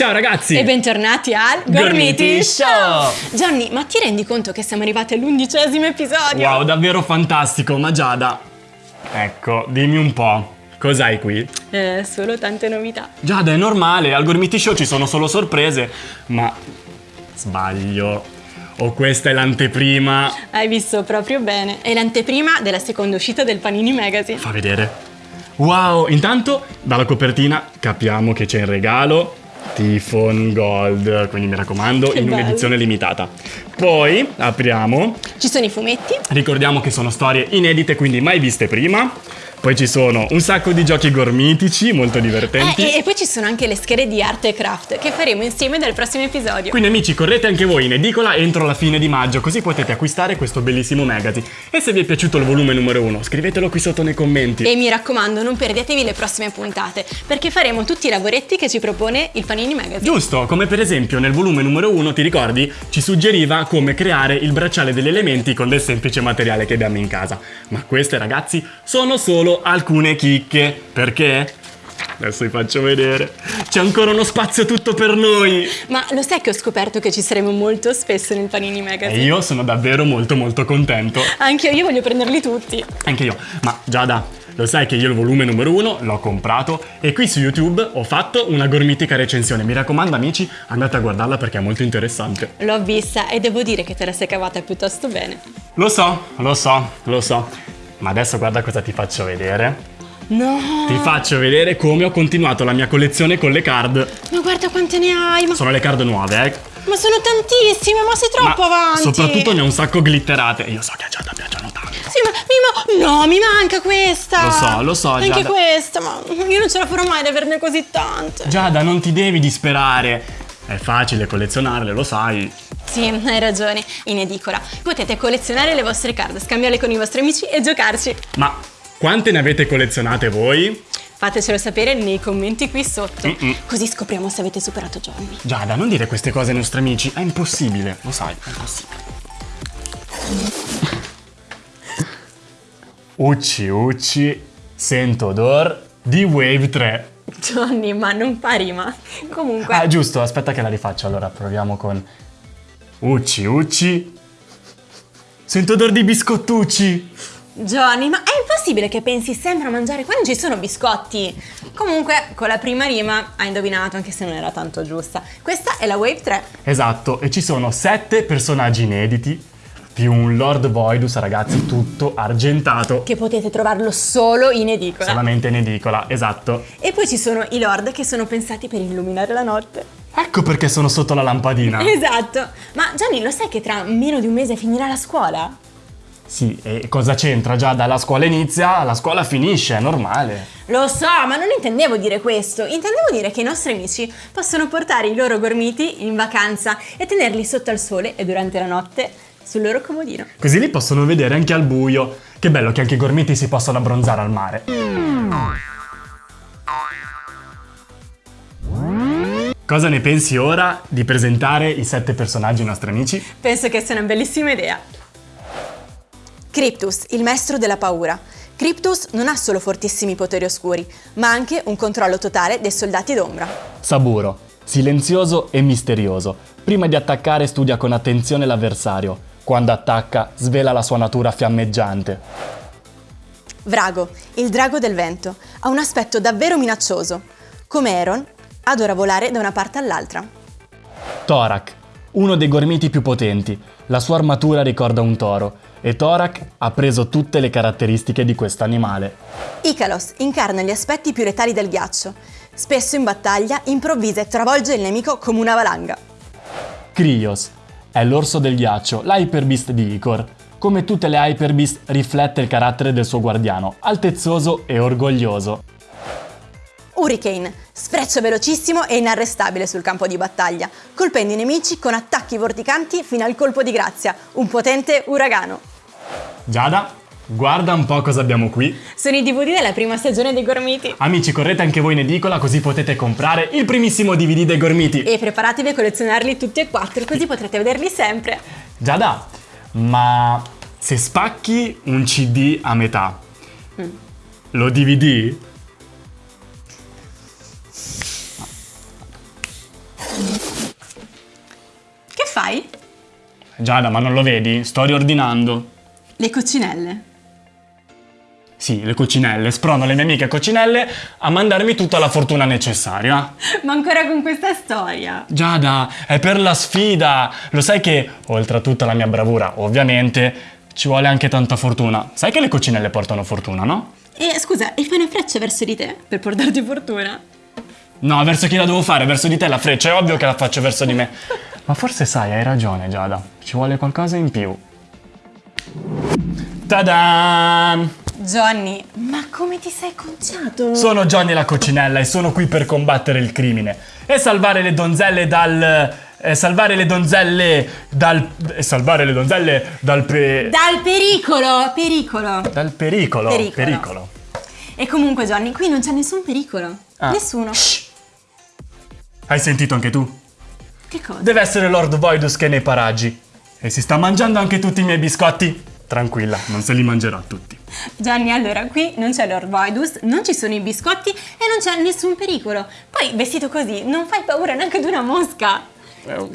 Ciao ragazzi! E bentornati al Gormiti Show! Johnny, ma ti rendi conto che siamo arrivati all'undicesimo episodio? Wow, davvero fantastico, ma Giada, ecco, dimmi un po', cos'hai qui? Eh, solo tante novità. Giada, è normale, al Gormiti Show ci sono solo sorprese, ma sbaglio. O questa è l'anteprima. Hai visto proprio bene. È l'anteprima della seconda uscita del Panini Magazine. Fa vedere. Wow, intanto dalla copertina capiamo che c'è in regalo Tifon Gold, quindi mi raccomando, Che in un'edizione limitata. Poi apriamo Ci sono i fumetti. Ricordiamo che sono storie inedite, quindi mai viste prima. Poi ci sono un sacco di giochi gormitici, molto divertenti. Eh, e, e poi ci sono anche le schede di arte e craft che faremo insieme nel prossimo episodio. Quindi amici, correte anche voi in edicola entro la fine di maggio, così potete acquistare questo bellissimo magazine. E se vi è piaciuto il volume numero 1, scrivetelo qui sotto nei commenti. E mi raccomando, non perdetevi le prossime puntate, perché faremo tutti i lavoretti che ci propone il Panini Magazine. Giusto, come per esempio nel volume numero 1, ti ricordi? Ci suggeriva come creare il bracciale degli elementi con del semplice materiale che abbiamo in casa. Ma queste ragazzi sono solo alcune chicche. Perché? Adesso vi faccio vedere. C'è ancora uno spazio tutto per noi. Ma lo sai che ho scoperto che ci saremo molto spesso nel Panini E Magazine? io sono davvero molto molto contento. Anche io voglio prenderli tutti. Anche io. Ma Giada, lo sai che io il volume numero 1 l'ho comprato e qui su YouTube ho fatto una gormitica recensione. Mi raccomando amici, andate a guardarla perché è molto interessante. L'ho vista e devo dire che te la sei cavata piuttosto bene. Lo so, lo so, lo so. Ma adesso guarda cosa ti faccio vedere. No! Ti faccio vedere come ho continuato la mia collezione con le card. Ma guarda quante ne hai! Ma, Sono le card nuove, eh. ma sono tantissime, ma sei troppo Ma avanti! soprattutto ne ho un sacco glitterate. Io so che a Giada piacciono tanto. Sì, ma mi ma- no, mi manca questa! Lo so, lo so, Anche Giada. questa, ma io non ce la farò mai ad averne così tante. Giada, non ti devi disperare. È facile collezionarle, lo sai. Sì, hai ragione, in edicola. Potete collezionare le vostre card, scambiarle con i vostri amici e giocarci. Ma quante ne avete collezionate voi? Fatecelo sapere nei commenti qui sotto. Mm-mm. Così scopriamo se avete superato Johnny. Giada, non dire queste cose ai nostri amici, è impossibile, lo sai, è impossibile. Ucci ucci, sento odor di Wave 3. Johnny, ma non fa rima. Comunque, Ah, giusto, aspetta che la rifaccio, allora proviamo con Ucci ucci, sento odor di biscottucci. Johnny, ma è impossibile che pensi sempre a mangiare quando ci sono biscotti. Comunque, con la prima rima hai indovinato, anche se non era tanto giusta. Questa è la Wave 3. Esatto, e ci sono sette personaggi inediti, più un Lord Voidus, ragazzi, tutto argentato. Che potete trovarlo solo in edicola. Solamente in edicola, esatto. E poi ci sono i lord che sono pensati per illuminare la notte. Ecco perché sono sotto la lampadina. Esatto. Ma Gianni, lo sai che tra meno di un mese finirà la scuola? Sì, e cosa c'entra? Già dalla scuola inizia, la scuola finisce, è normale. Lo so, ma non intendevo dire questo. Intendevo dire che i nostri amici possono portare i loro gormiti in vacanza e tenerli sotto al sole e durante la notte sul loro comodino. Così li possono vedere anche al buio. Che bello che anche i gormiti si possano abbronzare al mare. Cosa ne pensi ora di presentare i sette personaggi ai nostri amici? Penso che sia una bellissima idea. Cryptus, il maestro della paura. Cryptus non ha solo fortissimi poteri oscuri, ma anche un controllo totale dei soldati d'ombra. Saburo, silenzioso e misterioso. Prima di attaccare studia con attenzione l'avversario. Quando attacca, svela la sua natura fiammeggiante. Vrago, il drago del vento, ha un aspetto davvero minaccioso. Come Eron, adora volare da una parte all'altra. Thorak, uno dei gormiti più potenti. La sua armatura ricorda un toro e Thorak ha preso tutte le caratteristiche di questo animale. Icalos incarna gli aspetti più letali del ghiaccio. Spesso in battaglia improvvisa e travolge il nemico come una valanga. Krios è l'orso del ghiaccio, l'Hyper Beast di Icor. Come tutte le Hyper Beast riflette il carattere del suo guardiano, altezzoso e orgoglioso. Hurricane, sfreccia velocissimo e inarrestabile sul campo di battaglia, colpendo i nemici con attacchi vorticanti fino al colpo di grazia, un potente uragano. Giada, Guarda un po' cosa abbiamo qui. Sono i DVD della prima stagione dei Gormiti. Amici, correte anche voi in edicola così potete comprare il primissimo DVD dei Gormiti. E preparatevi a collezionarli tutti e quattro, così potrete vederli sempre. Giada, ma se spacchi un CD a metà, lo DVD? Che fai? Giada, ma non lo vedi? Sto riordinando. Le coccinelle. Sì, le coccinelle. Sprono le mie amiche coccinelle a mandarmi tutta la fortuna necessaria. Ma ancora con questa storia. Giada, è per la sfida. Lo sai che, oltre a tutta la mia bravura, ovviamente, ci vuole anche tanta fortuna. Sai che le coccinelle portano fortuna, no? E scusa, e fai una freccia verso di te per portarti fortuna? No, verso chi la devo fare? Verso di te la freccia, è ovvio che la faccio verso di me. Ma forse sai, hai ragione, Giada. Ci vuole qualcosa in più. Ta-da! Johnny, ma come ti sei conciato? Sono Johnny la coccinella e sono qui per combattere il crimine e salvare le donzelle dal. e salvare le donzelle dal. e salvare le donzelle dal. pe- Dal pericolo, pericolo. dal pericolo. Pericolo. E comunque Johnny, qui non c'è nessun pericolo. Ah. Nessuno. Shh. Hai sentito anche tu? Che cosa? Deve essere Lord Voidus che è nei paraggi. E si sta mangiando anche tutti i miei biscotti. Tranquilla, non se li mangerà tutti. Gianni, allora qui non c'è Lord Voidus, non ci sono i biscotti e non c'è nessun pericolo. Poi vestito così non fai paura neanche ad una mosca.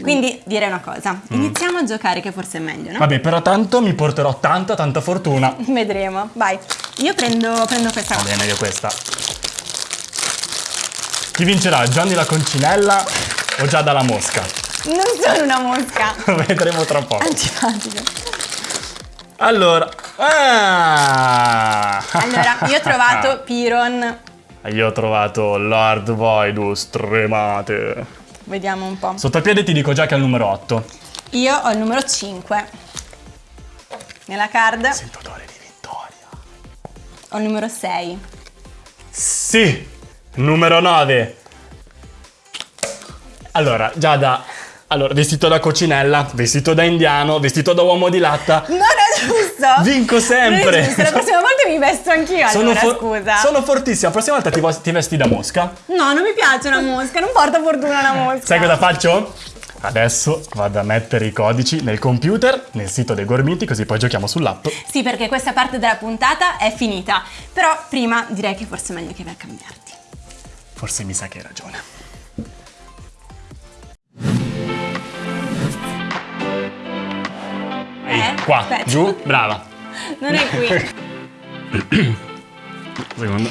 Quindi direi una cosa, iniziamo a giocare che forse è meglio, no? Vabbè, però tanto mi porterò tanta, tanta fortuna. Vedremo, vai. Io prendo, prendo questa Va bene, io questa. Chi vincerà? Johnny la concinella o Giada la mosca? Non sono una mosca. Vedremo tra poco. Antipatico. Allora. Ah! Allora, io ho trovato Piron. Io ho trovato Lord Voidus, tremate. Vediamo un po'. Sotto piede ti dico già che è il numero 8. Io ho il numero 5. Nella card Sento odore di vittoria. ho il numero 6. Sì, numero 9. Allora, Giada, allora, vestito da coccinella, vestito da indiano, vestito da uomo di latta. Non è giusto! Vinco sempre. Non è giusto, la prossima volta mi vesto anch'io allora, for- scusa. sono fortissima. La prossima volta ti, ti vesti da mosca. No, non mi piace una mosca, non porta fortuna una mosca. Sai cosa faccio? Adesso vado a mettere i codici nel computer, nel sito dei Gormiti, così poi giochiamo sull'app. Sì, perché questa parte della puntata è finita. Però prima direi che forse è meglio che vai a cambiarti. Forse mi sa che hai ragione. Qua, Aspetta. giù, brava. Non è qui. Secondo.